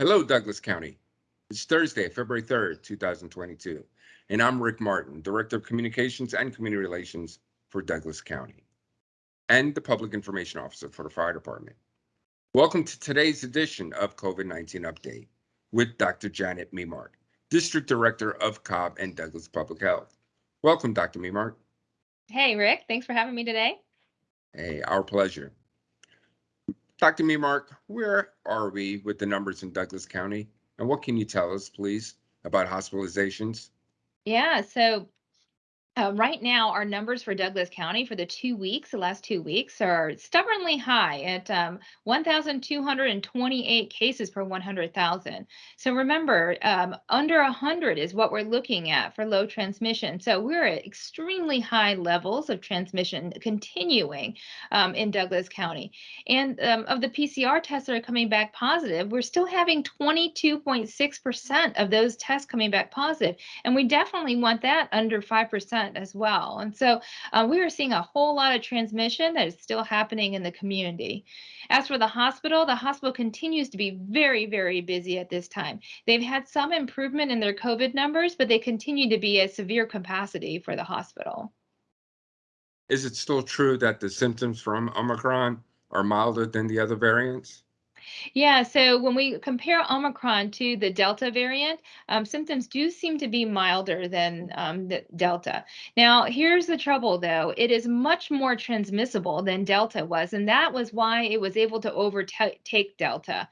Hello, Douglas County. It's Thursday, February 3rd, 2022, and I'm Rick Martin, Director of Communications and Community Relations for Douglas County and the Public Information Officer for the Fire Department. Welcome to today's edition of COVID-19 Update with Dr. Janet Memark, District Director of Cobb and Douglas Public Health. Welcome, Dr. Memark. Hey, Rick. Thanks for having me today. Hey, our pleasure. Dr. Memark, where are we with the numbers in Douglas County? And what can you tell us, please, about hospitalizations? Yeah, so uh, right now, our numbers for Douglas County for the two weeks, the last two weeks, are stubbornly high at um, 1,228 cases per 100,000. So remember, um, under 100 is what we're looking at for low transmission. So we're at extremely high levels of transmission continuing um, in Douglas County. And um, of the PCR tests that are coming back positive, we're still having 22.6% of those tests coming back positive. And we definitely want that under 5% as well. And so uh, we are seeing a whole lot of transmission that is still happening in the community. As for the hospital, the hospital continues to be very, very busy at this time. They've had some improvement in their COVID numbers, but they continue to be at severe capacity for the hospital. Is it still true that the symptoms from Omicron are milder than the other variants? Yeah, so when we compare Omicron to the Delta variant, um, symptoms do seem to be milder than um, the Delta. Now, here's the trouble though it is much more transmissible than Delta was, and that was why it was able to overtake Delta.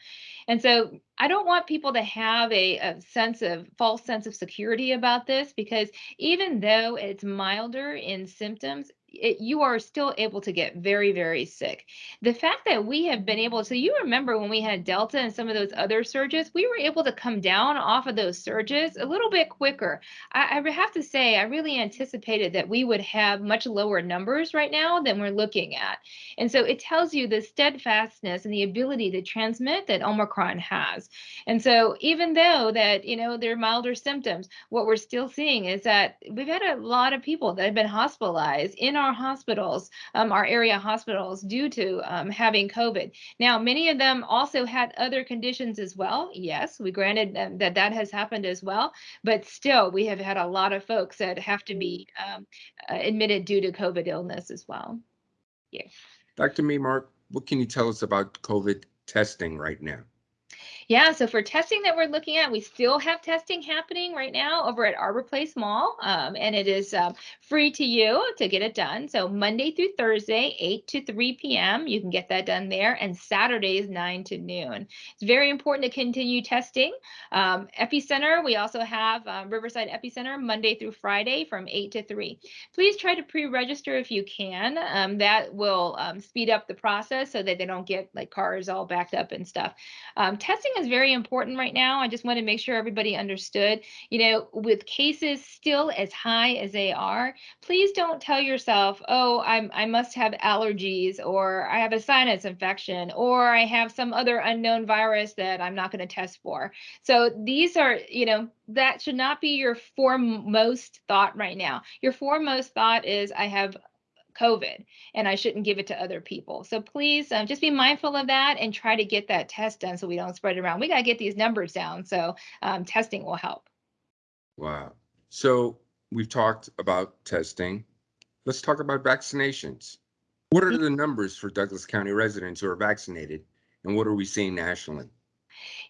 And so I don't want people to have a, a, sense of false sense of security about this because even though it's milder in symptoms, it, you are still able to get very, very sick. The fact that we have been able, so you remember when we had Delta and some of those other surges, we were able to come down off of those surges a little bit quicker. I, I have to say, I really anticipated that we would have much lower numbers right now than we're looking at. And so it tells you the steadfastness and the ability to transmit that Omicron has. And so even though that, you know, they're milder symptoms, what we're still seeing is that we've had a lot of people that have been hospitalized in our hospitals, um, our area hospitals, due to um, having COVID. Now, many of them also had other conditions as well. Yes, we granted that that has happened as well, but still, we have had a lot of folks that have to be um, uh, admitted due to COVID illness as well. Yeah. Dr. Memark, what can you tell us about COVID testing right now? Yeah, so for testing that we're looking at, we still have testing happening right now over at Arbor Place Mall, um, and it is um, free to you to get it done. So Monday through Thursday, 8 to 3 p.m., you can get that done there, and Saturdays, 9 to noon. It's very important to continue testing. Um, Epicenter, we also have um, Riverside Epicenter Monday through Friday from 8 to 3. Please try to pre-register if you can. Um, that will um, speed up the process so that they don't get like cars all backed up and stuff. testing is very important right now. I just want to make sure everybody understood, you know, with cases still as high as they are, please don't tell yourself, oh, I'm, I must have allergies or I have a sinus infection or I have some other unknown virus that I'm not going to test for. So these are, you know, that should not be your foremost thought right now. Your foremost thought is I have COVID and I shouldn't give it to other people. So please um, just be mindful of that and try to get that test done so we don't spread it around. We got to get these numbers down. So um, testing will help. Wow. So we've talked about testing. Let's talk about vaccinations. What are the numbers for Douglas County residents who are vaccinated and what are we seeing nationally?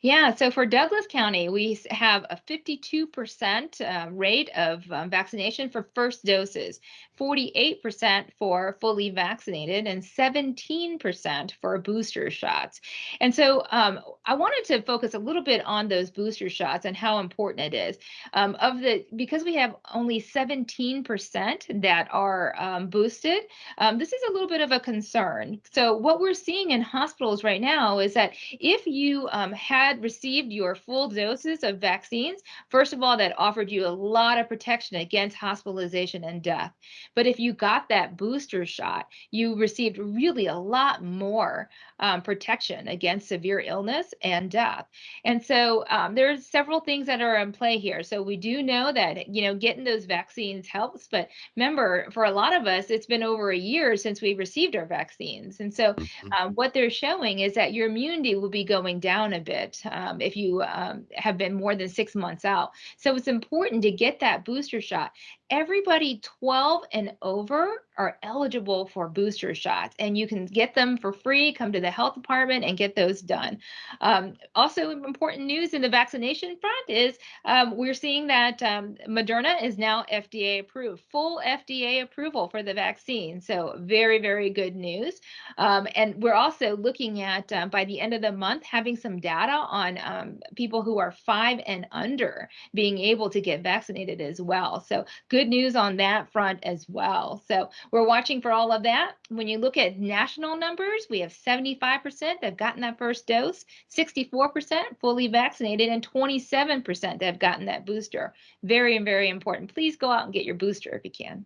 Yeah, so for Douglas County, we have a 52% uh, rate of um, vaccination for first doses, 48% for fully vaccinated, and 17% for booster shots. And so um, I wanted to focus a little bit on those booster shots and how important it is. Um, of the because we have only 17% that are um, boosted, um, this is a little bit of a concern. So what we're seeing in hospitals right now is that if you um, had received your full doses of vaccines, first of all, that offered you a lot of protection against hospitalization and death. But if you got that booster shot, you received really a lot more um, protection against severe illness and death. And so um, there's several things that are in play here. So we do know that, you know, getting those vaccines helps. But remember, for a lot of us, it's been over a year since we received our vaccines. And so mm-hmm. um, what they're showing is that your immunity will be going down a bit um, if you um, have been more than six months out. So it's important to get that booster shot. Everybody 12 and over are eligible for booster shots, and you can get them for free. Come to the health department and get those done. Um, also, important news in the vaccination front is um, we're seeing that um, Moderna is now FDA approved, full FDA approval for the vaccine. So, very, very good news. Um, and we're also looking at um, by the end of the month having some data on um, people who are five and under being able to get vaccinated as well. So, good news on that front as well. So, we're watching for all of that. When you look at national numbers, we have 75% that have gotten that first dose, 64% fully vaccinated, and 27% that have gotten that booster. Very, very important. Please go out and get your booster if you can.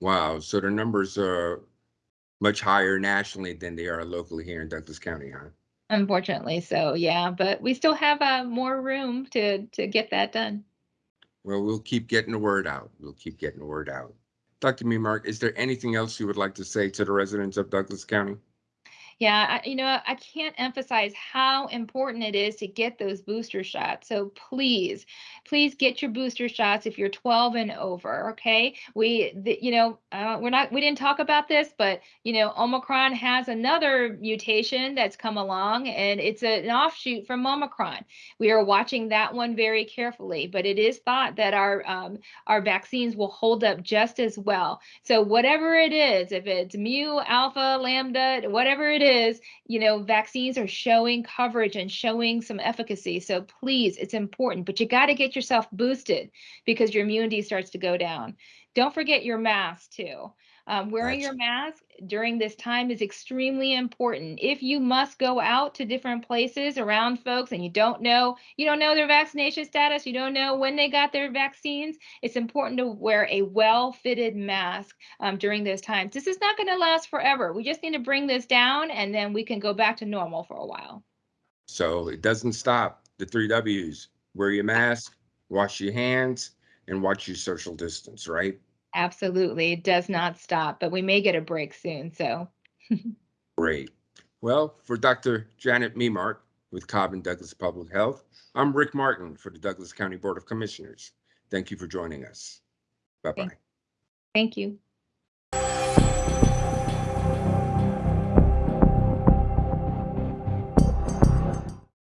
Wow, so the numbers are much higher nationally than they are locally here in Douglas County, huh? Unfortunately, so yeah, but we still have uh, more room to to get that done. Well, we'll keep getting the word out. We'll keep getting the word out. Dr. Memark, is there anything else you would like to say to the residents of Douglas County? Yeah, I, you know, I can't emphasize how important it is to get those booster shots. So please, please get your booster shots if you're 12 and over. Okay, we, the, you know, uh, we're not, we didn't talk about this, but you know, Omicron has another mutation that's come along, and it's a, an offshoot from Omicron. We are watching that one very carefully, but it is thought that our um, our vaccines will hold up just as well. So whatever it is, if it's mu, alpha, lambda, whatever it is, you know, vaccines are showing coverage and showing some efficacy. So please, it's important, but you got to get yourself boosted because your immunity starts to go down. Don't forget your mask too. Um, wearing your mask during this time is extremely important. If you must go out to different places around folks and you don't know, you don't know their vaccination status, you don't know when they got their vaccines, it's important to wear a well-fitted mask um, during those times. This is not going to last forever. We just need to bring this down and then we can go back to normal for a while. So it doesn't stop the three W's. Wear your mask, wash your hands, and watch your social distance, right? Absolutely. It does not stop, but we may get a break soon. So Great. Well, for Dr. Janet Memark with Cobb and Douglas Public Health, I'm Rick Martin for the Douglas County Board of Commissioners. Thank you for joining us. Bye-bye. thank you.